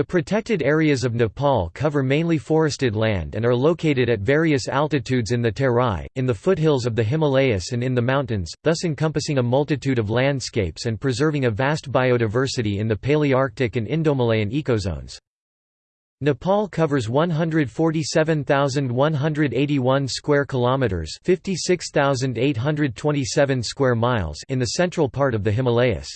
The protected areas of Nepal cover mainly forested land and are located at various altitudes in the Terai, in the foothills of the Himalayas and in the mountains, thus encompassing a multitude of landscapes and preserving a vast biodiversity in the Palearctic and Indomalayan ecozones. Nepal covers 147,181 square kilometers, 56,827 square miles in the central part of the Himalayas.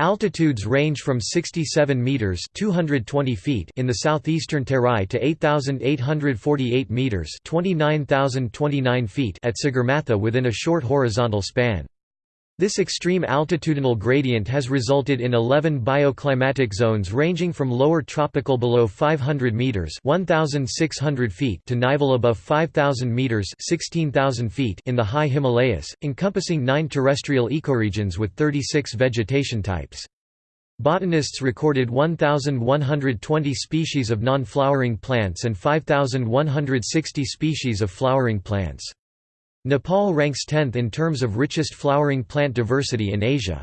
Altitudes range from 67 meters (220 feet) in the southeastern Terai to 8,848 meters (29,029 feet) at Sagarmatha within a short horizontal span. This extreme altitudinal gradient has resulted in 11 bioclimatic zones ranging from lower tropical below 500 meters (1600 feet) to nival above 5000 meters (16000 feet) in the high Himalayas, encompassing 9 terrestrial ecoregions with 36 vegetation types. Botanists recorded 1,120 species of non-flowering plants and 5,160 species of flowering plants. Nepal ranks 10th in terms of richest flowering plant diversity in Asia.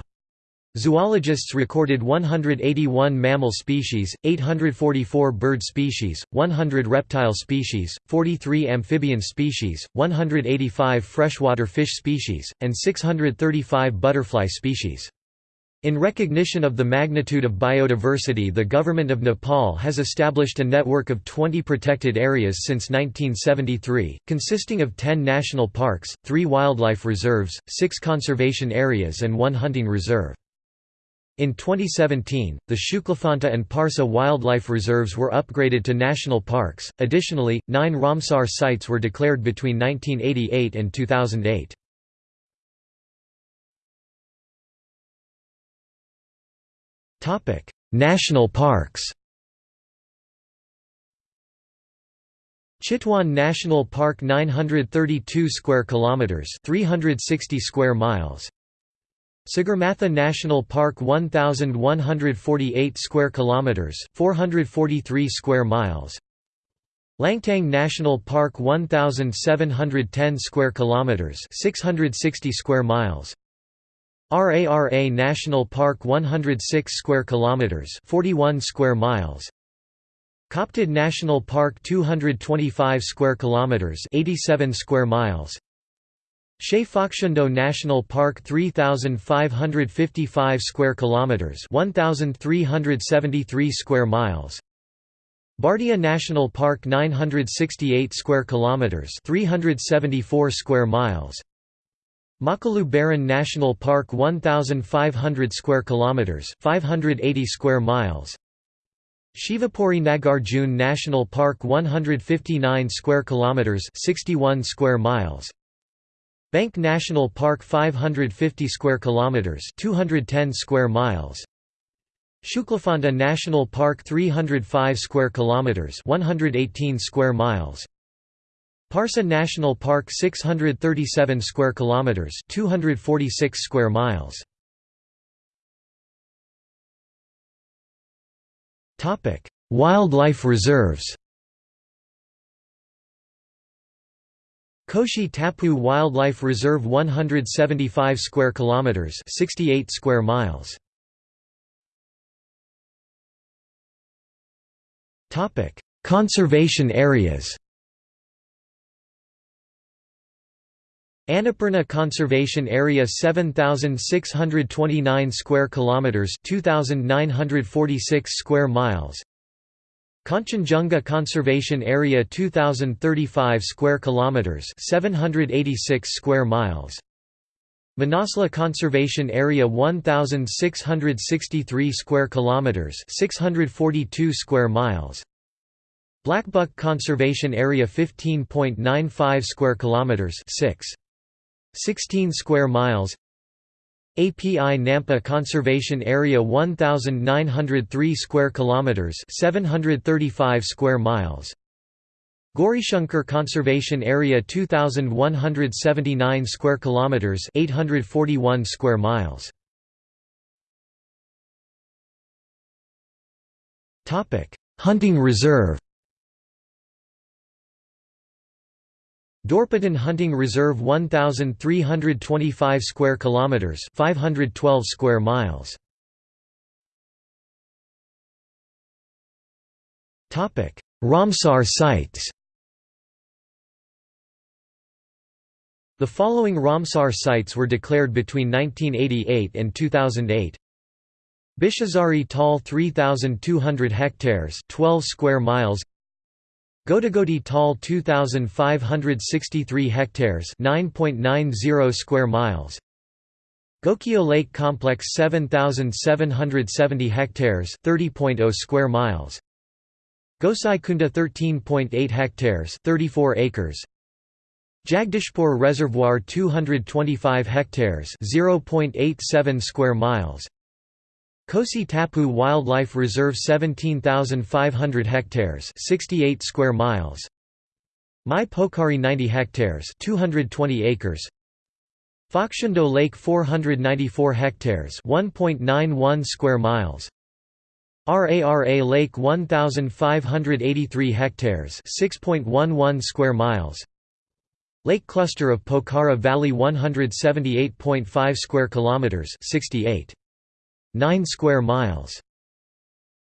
Zoologists recorded 181 mammal species, 844 bird species, 100 reptile species, 43 amphibian species, 185 freshwater fish species, and 635 butterfly species. In recognition of the magnitude of biodiversity the Government of Nepal has established a network of 20 protected areas since 1973, consisting of 10 national parks, 3 wildlife reserves, 6 conservation areas and 1 hunting reserve. In 2017, the Shuklaphanta and Parsa wildlife reserves were upgraded to national parks. Additionally, 9 Ramsar sites were declared between 1988 and 2008. National parks. Chitwan National Park 932 square kilometers 360 square miles. Sagarmatha National Park 1148 square kilometers 443 square miles. Langtang National Park 1710 square kilometers 660 square miles RARA National Park 106 square kilometers 41 square miles. Khaptad National Park 225 square kilometers 87 square miles. Shey Phoksundo National Park 3555 square kilometers 1373 square miles. Bardia National Park 968 square kilometers 374 square miles Makalu Barun National Park 1500 square kilometers 580 square miles. Shivapuri Nagarjun National Park 159 square kilometers 61 square miles. Banke National Park 550 square kilometers 210 square miles. Shuklaphanta National Park 305 square kilometers 118 square miles Parsa National Park 637 square kilometers 246 square miles. Topic Wildlife reserves. Koshi Tapu Wildlife Reserve 175 square kilometers 68 square miles. Topic Conservation areas Annapurna Conservation Area 7629 square kilometers 2946 square miles. Kanchenjunga Conservation Area 2035 square kilometers 786 square miles. Manaslu Conservation Area 1663 square kilometers 642 square miles. Blackbuck Conservation Area 15.95 square kilometers 6 16 square miles. API Nampa Conservation Area 1903 square kilometers 735 square miles. Gaurishankar Conservation Area 2179 square kilometers 841 square miles. Topic Hunting Reserve Dorpatan Hunting Reserve 1325 square kilometers 512 square miles. Topic Ramsar sites. The following Ramsar sites were declared between 1988 and 2008 Bishazari Tal 3200 hectares 12 square miles Godagodi Tal 2563 hectares 9.90 square miles. Gokyo Lake Complex 7770 hectares 30.0 square miles. Gosai Kunda 13.8 hectares 34 acres. Jagdishpur Reservoir 225 hectares 0.87 square miles Kosi Tapu Wildlife Reserve 17,500 hectares 68 square miles. Mai Pokhari 90 hectares 220 acres. Phoksundo Lake 494 hectares 1.91 square miles. Rara Lake 1583 hectares 6.11 square miles. Lake cluster of Pokhara Valley 178.5 square kilometers 68 9 square miles